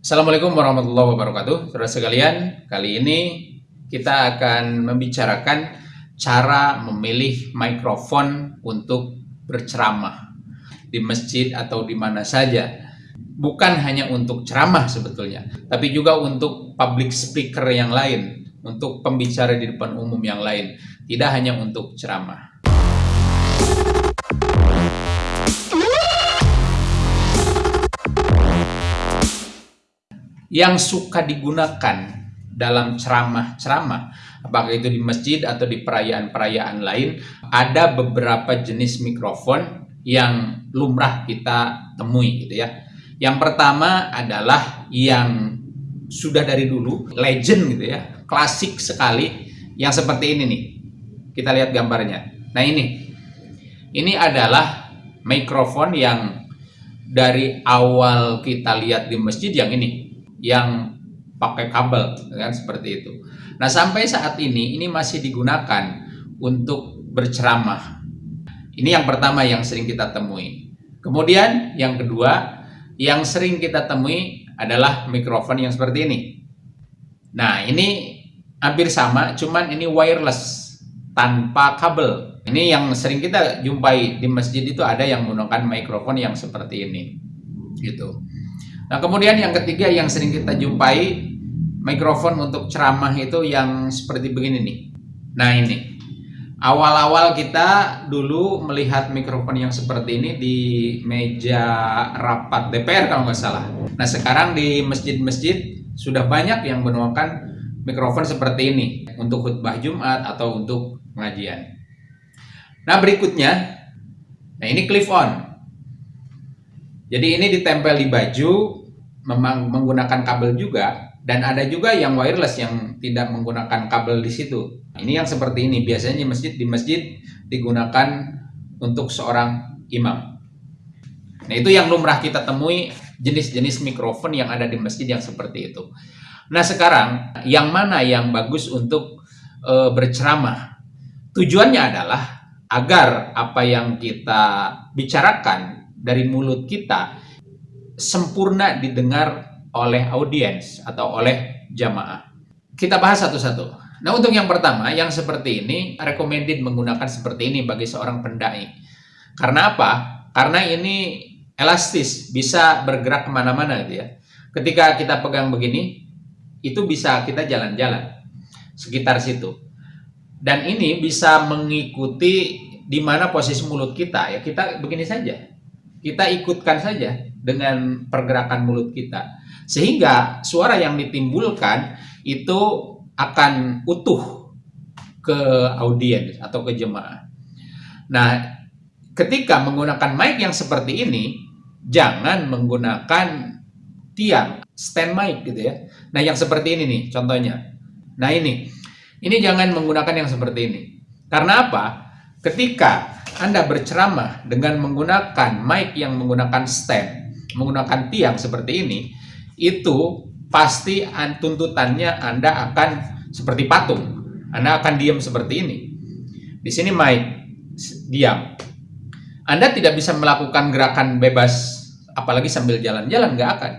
Assalamualaikum warahmatullahi wabarakatuh. Saudara sekalian, kali ini kita akan membicarakan cara memilih mikrofon untuk berceramah di masjid atau di mana saja. Bukan hanya untuk ceramah sebetulnya, tapi juga untuk public speaker yang lain, untuk pembicara di depan umum yang lain, tidak hanya untuk ceramah. Yang suka digunakan dalam ceramah-ceramah, apakah itu di masjid atau di perayaan-perayaan lain, ada beberapa jenis mikrofon yang lumrah kita temui gitu ya. Yang pertama adalah yang sudah dari dulu, legend gitu ya, klasik sekali, yang seperti ini nih. Kita lihat gambarnya. Nah ini, ini adalah mikrofon yang dari awal kita lihat di masjid yang ini yang pakai kabel kan seperti itu. Nah, sampai saat ini ini masih digunakan untuk berceramah. Ini yang pertama yang sering kita temui. Kemudian yang kedua yang sering kita temui adalah mikrofon yang seperti ini. Nah, ini hampir sama, cuman ini wireless tanpa kabel. Ini yang sering kita jumpai di masjid itu ada yang menggunakan mikrofon yang seperti ini. Gitu. Nah, kemudian yang ketiga yang sering kita jumpai mikrofon untuk ceramah itu yang seperti begini nih. Nah, ini. Awal-awal kita dulu melihat mikrofon yang seperti ini di meja rapat DPR kalau nggak salah. Nah, sekarang di masjid-masjid sudah banyak yang menggunakan mikrofon seperti ini untuk khutbah Jumat atau untuk pengajian. Nah, berikutnya, nah ini clip on. Jadi ini ditempel di baju memang menggunakan kabel juga dan ada juga yang wireless yang tidak menggunakan kabel di situ. Ini yang seperti ini biasanya di masjid di masjid digunakan untuk seorang imam. Nah, itu yang lumrah kita temui jenis-jenis mikrofon yang ada di masjid yang seperti itu. Nah, sekarang yang mana yang bagus untuk e, berceramah? Tujuannya adalah agar apa yang kita bicarakan dari mulut kita sempurna didengar oleh audiens atau oleh jamaah. Kita bahas satu-satu. Nah, untuk yang pertama, yang seperti ini, recommended menggunakan seperti ini bagi seorang pendai. Karena apa? Karena ini elastis, bisa bergerak ke mana-mana gitu ya. Ketika kita pegang begini, itu bisa kita jalan-jalan sekitar situ. Dan ini bisa mengikuti di mana posisi mulut kita ya. Kita begini saja. Kita ikutkan saja dengan pergerakan mulut kita. Sehingga suara yang ditimbulkan itu akan utuh ke audiens atau ke jemaah. Nah, ketika menggunakan mic yang seperti ini, jangan menggunakan tiang stand mic gitu ya. Nah, yang seperti ini nih contohnya. Nah, ini. Ini jangan menggunakan yang seperti ini. Karena apa? Ketika Anda berceramah dengan menggunakan mic yang menggunakan stand, menggunakan tiang seperti ini, itu pasti tuntutannya Anda akan seperti patung. Anda akan diam seperti ini. Di sini mic, diam. Anda tidak bisa melakukan gerakan bebas, apalagi sambil jalan-jalan, nggak akan.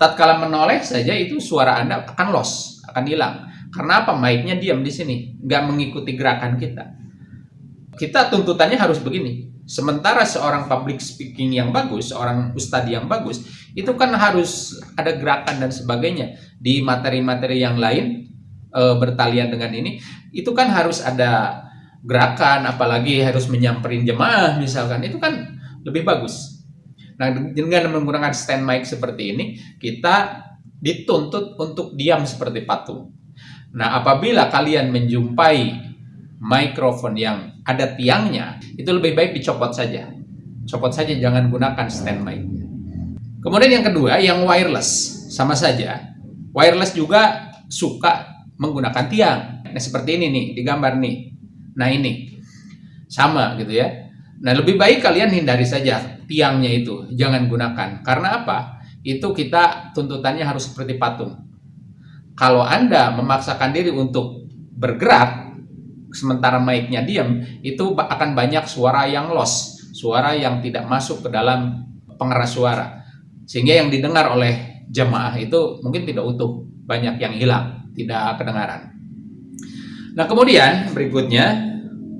Tatkala menoleh saja itu suara Anda akan loss, akan hilang. Karena apa? Mic-nya diam di sini, nggak mengikuti gerakan kita. Kita tuntutannya harus begini. Sementara seorang public speaking yang bagus, seorang ustadz yang bagus, itu kan harus ada gerakan dan sebagainya. Di materi-materi yang lain, e, bertalian dengan ini, itu kan harus ada gerakan, apalagi harus menyamperin jemaah misalkan, itu kan lebih bagus. Nah, dengan menggunakan stand mic seperti ini, kita dituntut untuk diam seperti patung. Nah, apabila kalian menjumpai mikrofon yang ada tiangnya, itu lebih baik dicopot saja. Copot saja, jangan gunakan stand mic. Kemudian yang kedua, yang wireless. Sama saja. Wireless juga suka menggunakan tiang. Nah, seperti ini nih, digambar nih. Nah, ini. Sama gitu ya. Nah, lebih baik kalian hindari saja tiangnya itu. Jangan gunakan. Karena apa? Itu kita tuntutannya harus seperti patung. Kalau Anda memaksakan diri untuk bergerak, sementara mic-nya diam, itu akan banyak suara yang loss, suara yang tidak masuk ke dalam pengeras suara. Sehingga yang didengar oleh jemaah itu mungkin tidak utuh, banyak yang hilang, tidak kedengaran. Nah, kemudian berikutnya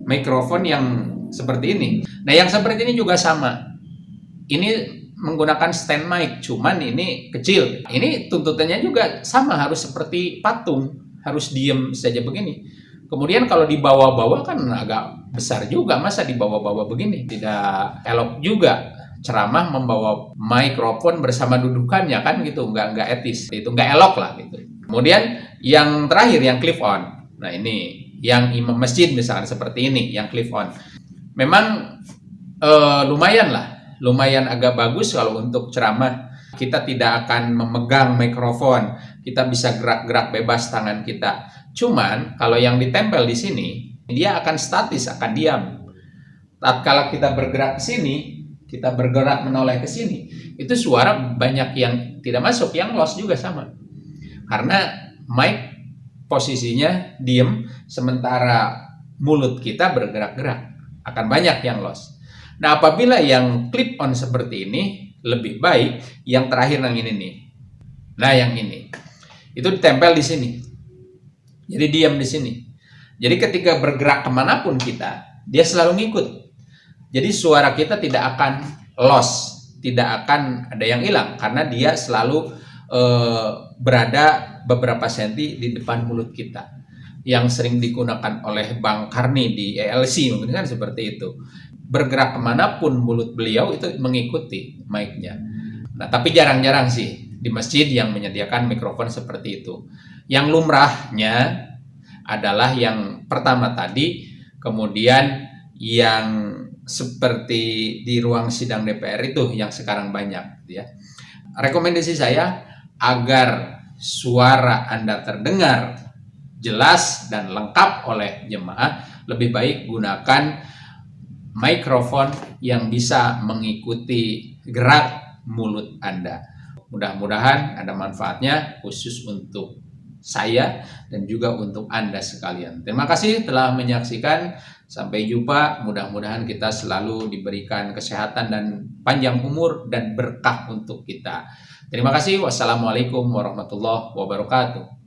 mikrofon yang seperti ini. Nah, yang seperti ini juga sama. Ini menggunakan stand mic, cuman ini kecil. Ini tuntutannya juga sama, harus seperti patung, harus diem saja begini. Kemudian kalau dibawa-bawa kan agak besar juga, masa dibawa-bawa begini? Tidak elok juga. Ceramah membawa mikrofon bersama dudukannya kan? Gitu nggak nggak etis. Itu nggak elok lah gitu. Kemudian yang terakhir yang clip on. Nah ini. Yang imam masjid misalkan seperti ini yang clip on. Memang eh, lumayan lah. Lumayan agak bagus kalau untuk ceramah. Kita tidak akan memegang mikrofon. Kita bisa gerak-gerak bebas tangan kita cuman kalau yang ditempel di sini dia akan statis akan diam kalau kita bergerak ke sini kita bergerak menoleh ke sini, itu suara banyak yang tidak masuk, yang loss juga sama. Karena mic posisinya diem, sementara mulut kita bergerak-gerak, akan banyak yang loss. Nah, apabila yang clip on seperti ini, lebih baik yang terakhir yang ini nih. Nah, yang ini. Itu ditempel di sini. Jadi diam di sini. Jadi ketika bergerak ke mana pun kita, dia selalu ngikut jadi suara kita tidak akan loss, tidak akan ada yang hilang karena dia selalu uh, berada beberapa senti di depan mulut kita. Yang sering digunakan oleh Bang Karni di ELC mungkin kan seperti itu. Bergerak ke mana pun mulut beliau itu mengikuti mic-nya. Nah tapi jarang-jarang sih di masjid yang menyediakan mikrofon seperti itu. Yang lumrahnya adalah yang pertama tadi, kemudian yang seperti di ruang sidang DPR itu yang sekarang banyak ya. Rekomendasi saya agar suara Anda terdengar jelas dan lengkap oleh jemaah, lebih baik gunakan mikrofon yang bisa mengikuti gerak mulut Anda. Mudah-mudahan ada manfaatnya khusus untuk saya dan juga untuk Anda sekalian. Terima kasih telah menyaksikan Sampai jumpa, mudah-mudahan kita selalu diberikan kesehatan dan panjang umur dan berkah untuk kita. Terima kasih. Wassalamualaikum warahmatullahi wabarakatuh.